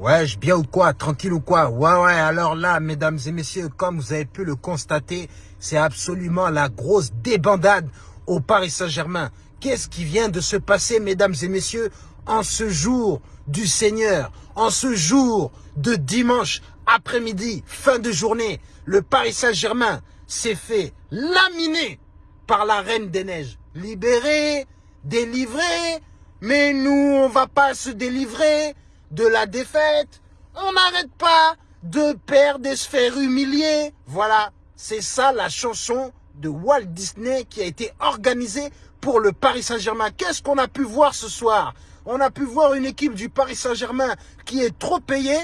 Ouais, bien ou quoi Tranquille ou quoi? Ouais, ouais, alors là, mesdames et messieurs, comme vous avez pu le constater, c'est absolument la grosse débandade au Paris Saint-Germain. Qu'est-ce qui vient de se passer, mesdames et messieurs, en ce jour du Seigneur, en ce jour de dimanche après-midi, fin de journée, le Paris Saint-Germain s'est fait laminer par la Reine des Neiges. Libéré, délivré, mais nous, on va pas se délivrer de la défaite. On n'arrête pas de perdre et se faire humilier. Voilà, c'est ça la chanson de Walt Disney qui a été organisée pour le Paris Saint-Germain. Qu'est-ce qu'on a pu voir ce soir? On a pu voir une équipe du Paris Saint-Germain qui est trop payée.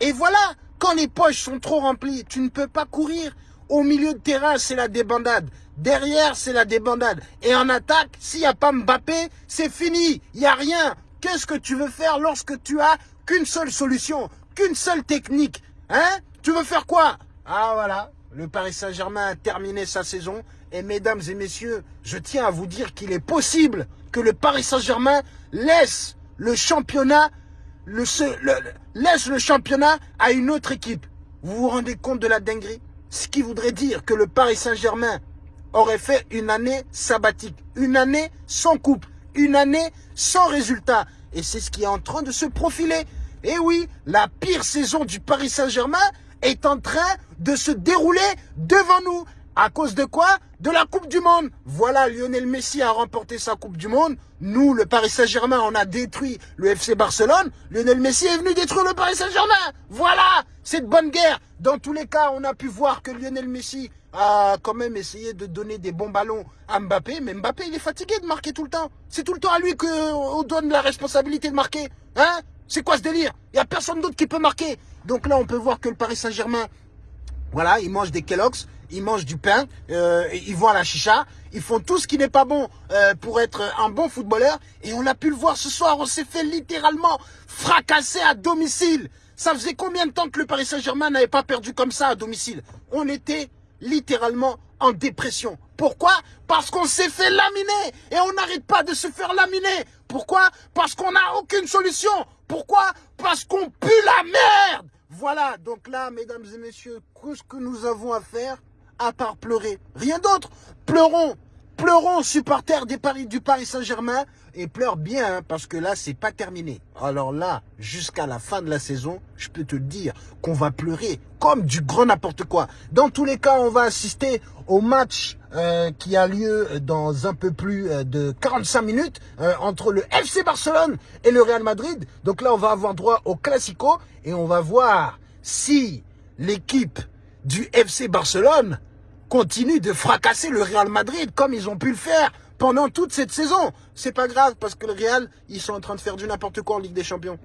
Et voilà, quand les poches sont trop remplies, tu ne peux pas courir. Au milieu de terrain, c'est la débandade. Derrière, c'est la débandade. Et en attaque, s'il n'y a pas Mbappé, c'est fini. Il n'y a rien. Qu'est-ce que tu veux faire lorsque tu as qu'une seule solution, qu'une seule technique Hein? Tu veux faire quoi? Ah voilà, le Paris Saint-Germain a terminé sa saison. Et mesdames et messieurs, je tiens à vous dire qu'il est possible que le Paris Saint-Germain laisse le championnat, laisse le championnat à une autre équipe. Vous vous rendez compte de la dinguerie? Ce qui voudrait dire que le Paris Saint-Germain aurait fait une année sabbatique, une année sans coupe, une année sans résultat. Et c'est ce qui est en train de se profiler. Et oui, la pire saison du Paris Saint-Germain est en train de se dérouler devant nous. À cause de quoi De la Coupe du Monde. Voilà, Lionel Messi a remporté sa Coupe du Monde. Nous, le Paris Saint-Germain, on a détruit le FC Barcelone. Lionel Messi est venu détruire le Paris Saint-Germain. Voilà, cette bonne guerre. Dans tous les cas, on a pu voir que Lionel Messi a quand même essayé de donner des bons ballons à Mbappé. Mais Mbappé, il est fatigué de marquer tout le temps. C'est tout le temps à lui qu'on donne la responsabilité de marquer. Hein? C'est quoi ce délire? Il n'y a personne d'autre qui peut marquer. Donc là, on peut voir que le Paris Saint-Germain, voilà, il mange des Kellogg's ils mangent du pain, euh, ils vont à la chicha, ils font tout ce qui n'est pas bon euh, pour être un bon footballeur. Et on a pu le voir ce soir, on s'est fait littéralement fracasser à domicile. Ça faisait combien de temps que le Paris Saint-Germain n'avait pas perdu comme ça à domicile? On était littéralement en dépression. Pourquoi? Parce qu'on s'est fait laminer et on n'arrête pas de se faire laminer. Pourquoi? Parce qu'on n'a aucune solution. Pourquoi? Parce qu'on pue la merde. Voilà, donc là, mesdames et messieurs, qu'est-ce que nous avons à faire à part pleurer. Rien d'autre. Pleurons. Pleurons, supporters des Paris, du Paris Saint-Germain. Et pleure bien, hein, parce que là, c'est pas terminé. Alors là, jusqu'à la fin de la saison, je peux te dire qu'on va pleurer comme du grand n'importe quoi. Dans tous les cas, on va assister au match euh, qui a lieu dans un peu plus euh, de 45 minutes euh, entre le FC Barcelone et le Real Madrid. Donc là, on va avoir droit au Classico et on va voir si l'équipe du FC Barcelone continue de fracasser le Real Madrid comme ils ont pu le faire pendant toute cette saison. C'est pas grave parce que le Real, ils sont en train de faire du n'importe quoi en Ligue des Champions.